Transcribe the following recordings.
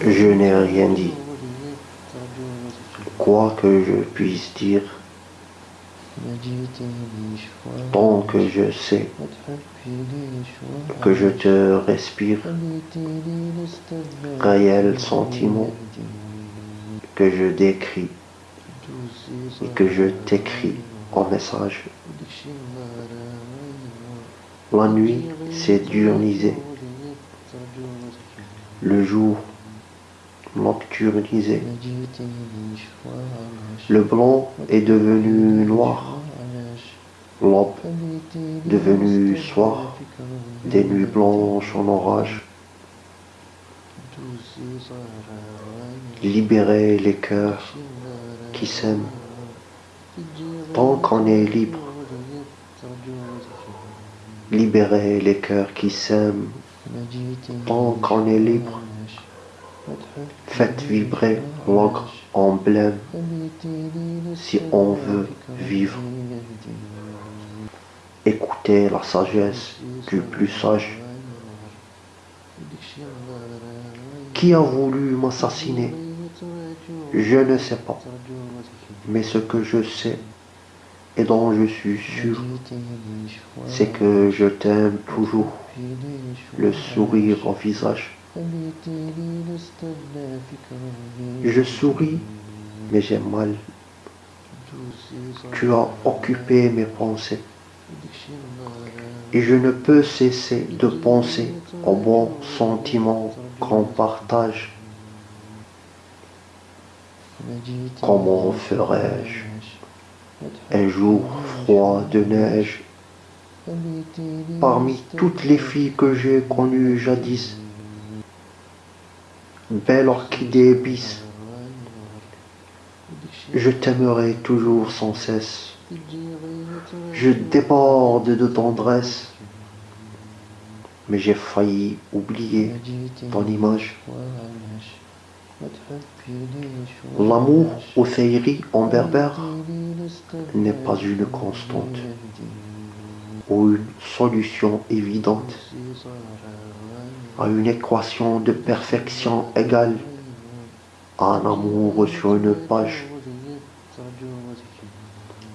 Je n'ai rien dit. Quoi que je puisse dire, tant que je sais que je te respire, réel sentiment que je décris et que je t'écris en message. La nuit s'est diurnisée, le jour nocturnisé. Le blanc est devenu noir, l'aube devenu soir, des nuits blanches en orage. Libérer les cœurs qui s'aiment, tant qu'on est libre. Libérer les cœurs qui s'aiment, tant qu'on est libre. Faites vibrer l'encre emblème si on veut vivre. Écoutez la sagesse du plus sage. Qui a voulu m'assassiner? Je ne sais pas. Mais ce que je sais et dont je suis sûr, c'est que je t'aime toujours, le sourire au visage. Je souris, mais j'ai mal. Tu as occupé mes pensées. Et je ne peux cesser de penser aux bons sentiments qu'on partage. Comment ferais-je? Un jour froid de neige parmi toutes les filles que j'ai connues jadis belle orchidée bis. Je t'aimerai toujours sans cesse. Je déborde de tendresse. Mais j'ai failli oublier ton image. L'amour au féeries en berbère n'est pas une constante ou une solution évidente à une équation de perfection égale à un amour sur une page,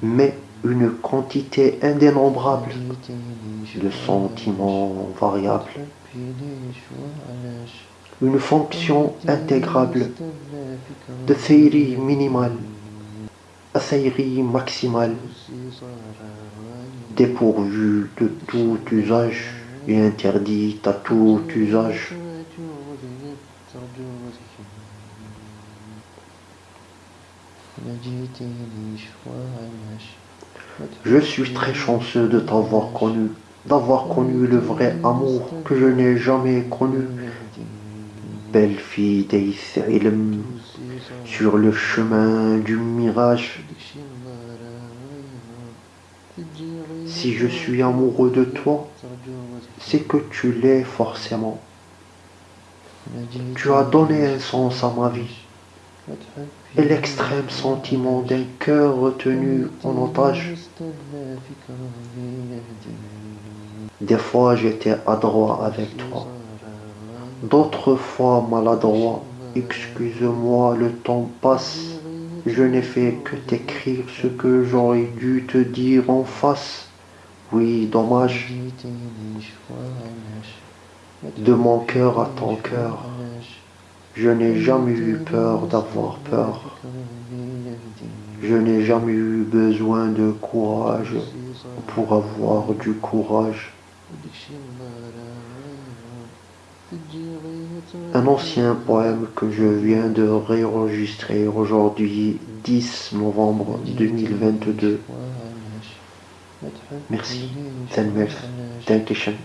mais une quantité indénombrable de sentiments variables, une fonction intégrable de théorie minimale à théorie maximale, dépourvue de tout usage et interdit à tout usage. Je suis très chanceux de t'avoir connu, d'avoir connu le vrai amour que je n'ai jamais connu. Belle fille d'Aïs-Ilm, sur le chemin du mirage. Si je suis amoureux de toi, c'est que tu l'es forcément. Tu as donné un sens à ma vie et l'extrême sentiment d'un cœur retenu en otage. Des fois j'étais adroit avec toi, d'autres fois maladroit. Excuse-moi, le temps passe. Je n'ai fait que t'écrire ce que j'aurais dû te dire en face. Oui, dommage. De mon cœur à ton cœur, je n'ai jamais eu peur d'avoir peur. Je n'ai jamais eu besoin de courage pour avoir du courage. Un ancien poème que je viens de réenregistrer aujourd'hui, 10 novembre 2022. Merci. تنمير. Dankeschön.